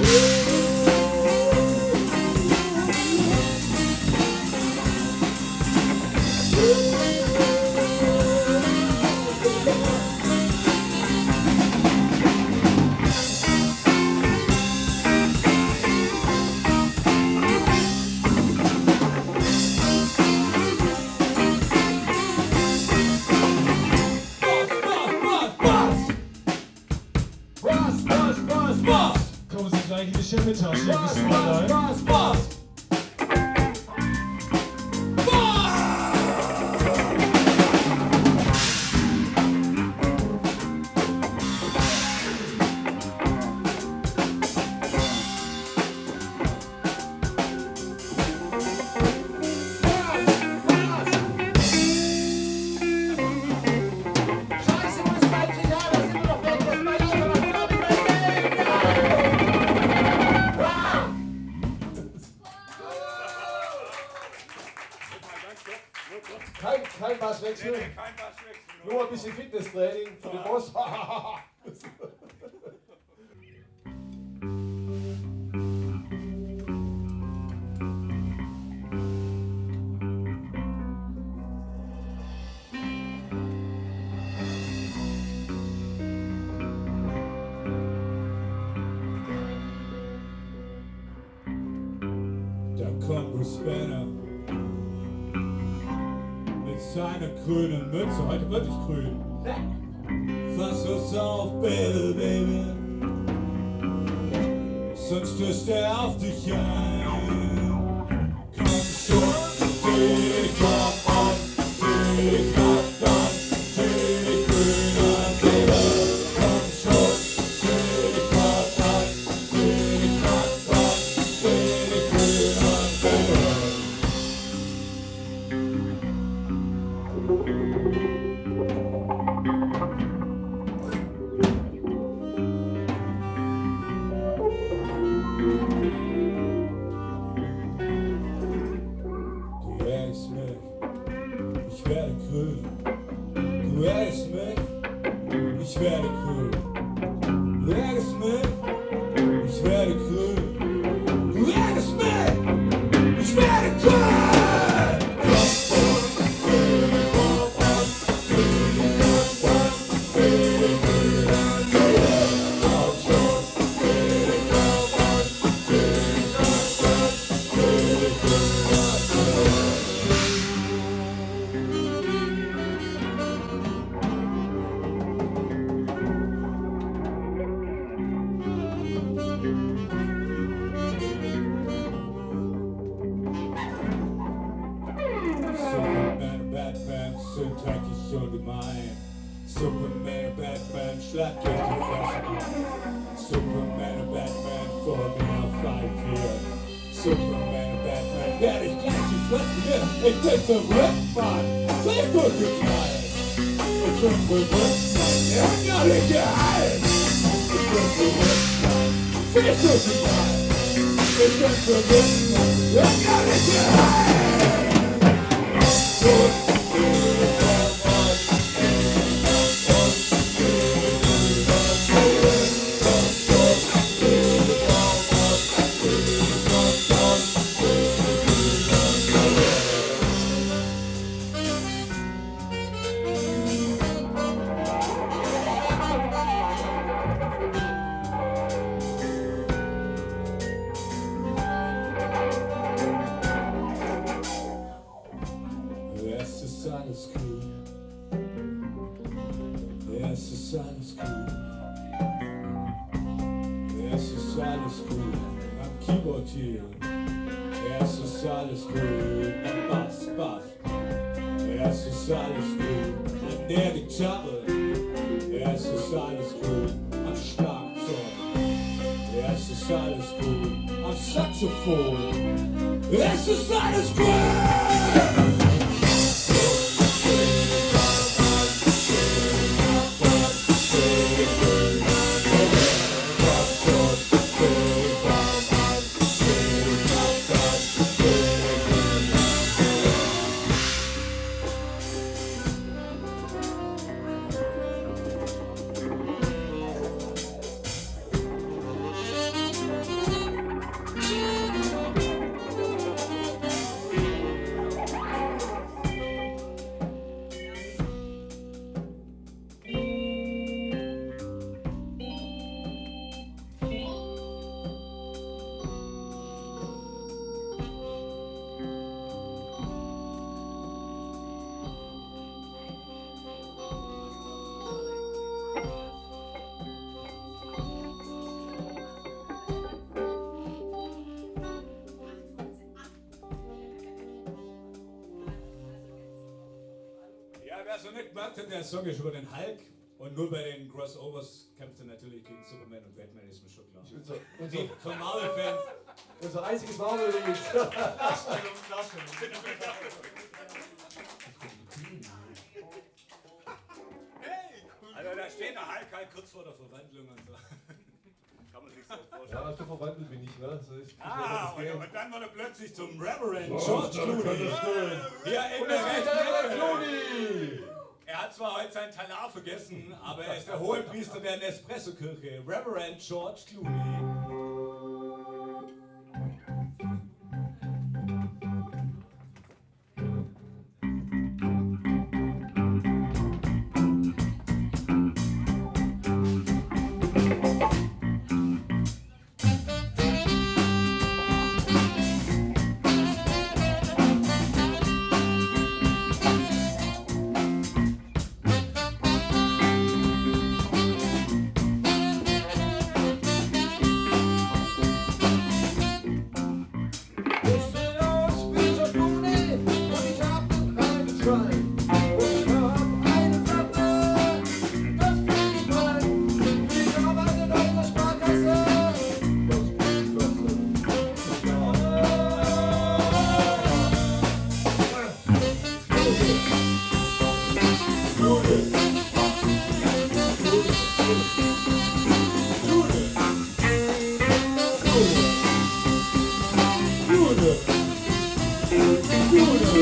Yeah. grünen Mütze, heute wirklich grün. Fass uns auf, Baby, Baby. Sonst stößt er auf dich ein. hiç belki Resmen mein. Superman und Batman, schlag durch die Fresse an. Superman und Batman vor mir auf allen Vieren. Superman und Batman, werde ich gleich die Fresse hier. Ich bin verrückt, Mann. Sei durchgeknallt. Ich bin verrückt, Mann. Hat gar nicht geheilt. Ich bin verrückt, Mann. Sei durchgeknallt. Ich bin verrückt, Mann. Hat gar nicht geheilt. Es ist alles cool. Am Keyboard hier. Es ist alles cool. Am Bass, Bass. Es ist alles cool. An der Gitarre. Es ist alles cool. Am Schlagzeug. Es ist alles cool. Am Saxophon. Es ist alles cool. Nicht merkt, der Song ist über den Hulk und nur bei den Crossovers kämpft er natürlich gegen Superman und Batman, ist mir schon klar. Unser, Die unser, von Marvel-Fans. unser einziges Marvel-Lied. Also da steht der Hulk halt kurz vor der Verwandlung und so. Kann man sich so vorstellen. Ja, so verwandelt bin ich, ne? So ist Ah, und, und dann wurde er plötzlich zum Reverend Oh, George Clooney. Hier in der rechten. Clooney! Er hat zwar heute sein Talar vergessen, aber er ist der Hohepriester der Nespresso-Kirche, Reverend George Clooney. ール。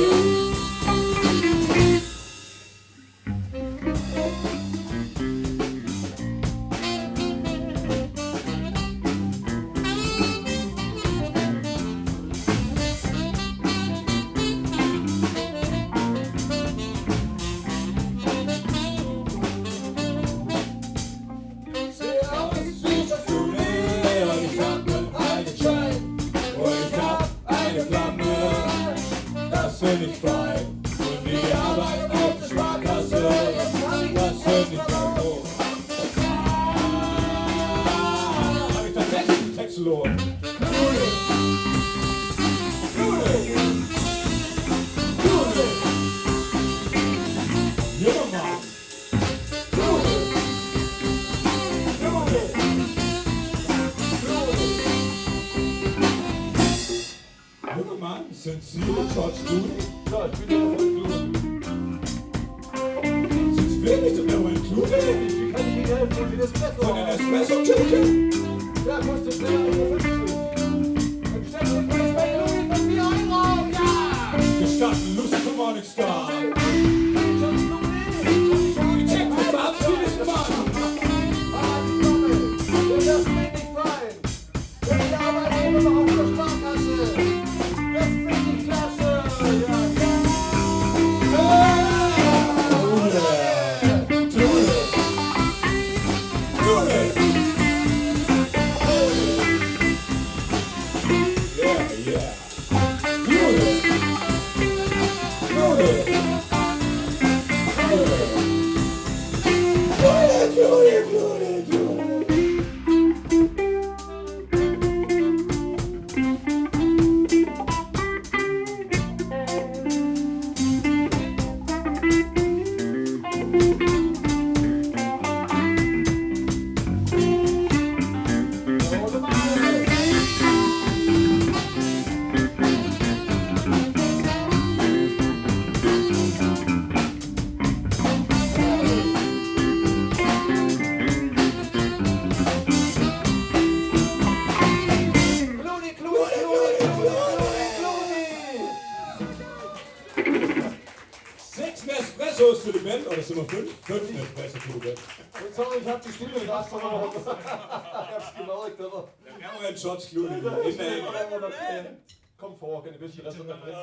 Wir fünf? Fünf Espresso für die Band. Und sorry, ich hab die Stimme nicht abgenommen. Ich hab's gemerkt, aber. Wir haben einen George Clooney. Immerhin. Komm vor, ein bisschen das unterbrechen.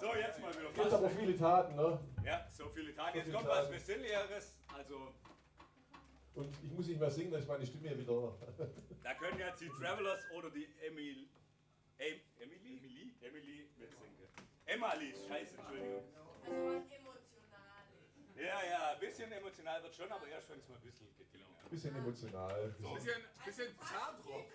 So, jetzt mal wieder Gibt aber viele Taten, ne? Ja, so viele Tage. Jetzt kommt was. Besinnlicheres. Also, Und ich muss nicht mehr singen, dass ich meine Stimme wieder. da können jetzt die Travelers oder die Emil. Em, Emily? Emily? Emily mitsingen. Emily, scheiße, Entschuldigung. Ja, ja, ein bisschen emotional wird schon, aber erst wenn es mal ein bisschen geklungen hat. Bisschen emotional. Bisschen, bisschen Zahndruck.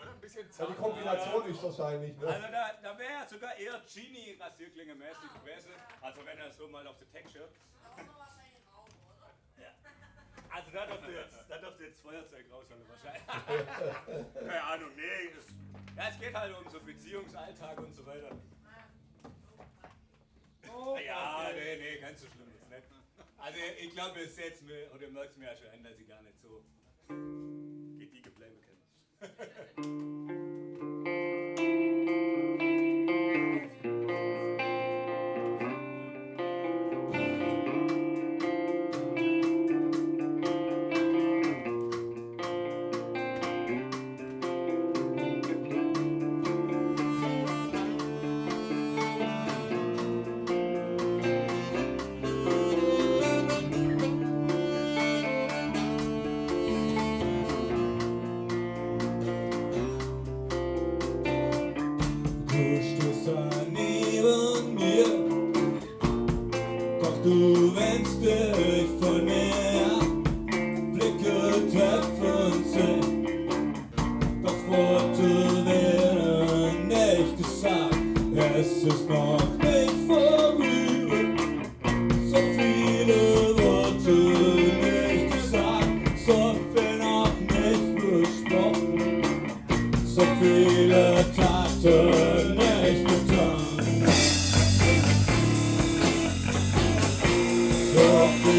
oder ein bisschen Ja, die Zahndruck. Kombination ist wahrscheinlich, ne? Also da, da wäre sogar eher Genie Rasierklinge mäßig gewesen. Also wenn er so mal auf die Texture. Ein oder? Also da dürfte jetzt, da dürfte jetzt Feuerzeug rausholen wahrscheinlich. Keine Ahnung, nee. Es, ja, es geht halt um so Beziehungsalltag und so weiter. Ja, nee, nee, ganz so schlimm. Also ich glaube, es setzt mir, oder merkt mir ja schon an, dass ich gar nicht so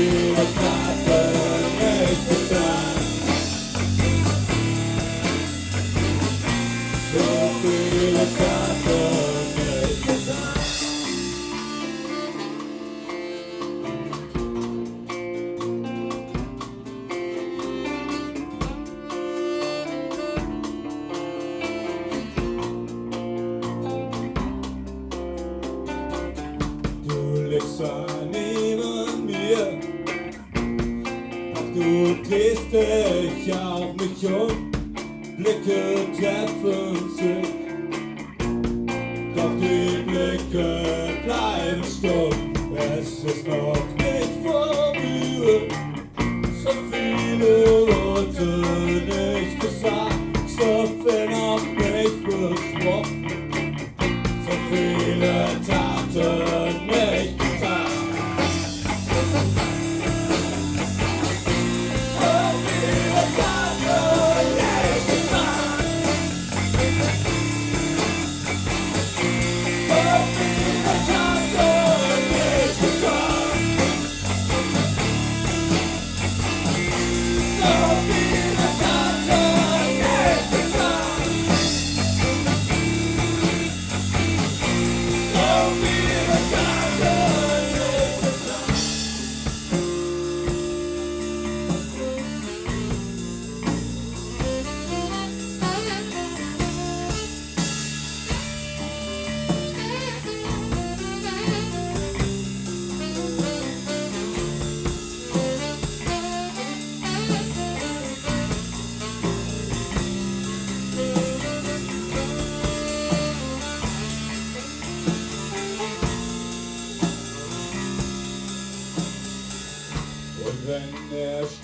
So die Blicke bleiben stumm. Es ist noch nicht vorüber, so viele Worte nicht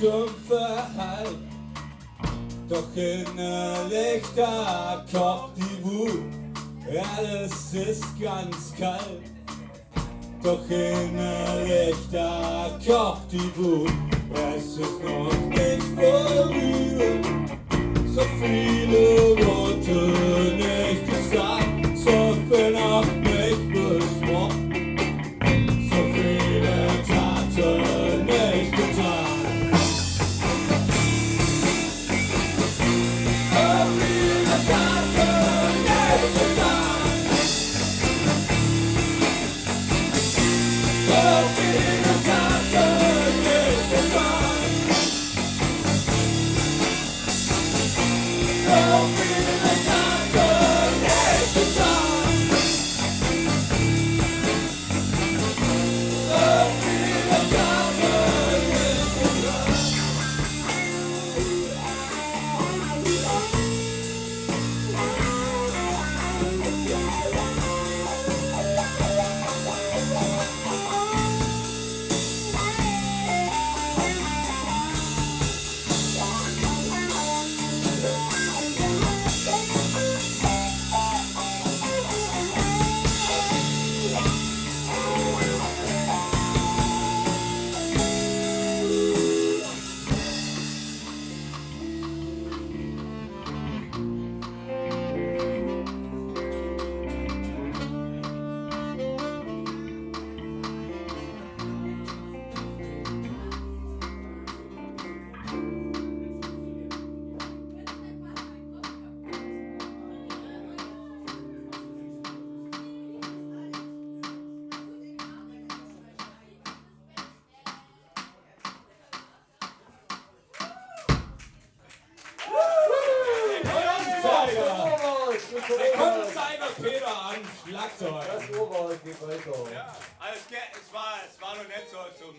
stumpfer Halt. Doch innerlich da kocht die Wut, alles ist ganz kalt. Doch innerlich da kocht die Wut, es ist noch nicht vorüber. So viele Worte nicht gesagt, so viel noch es, war, es war noch nicht so zum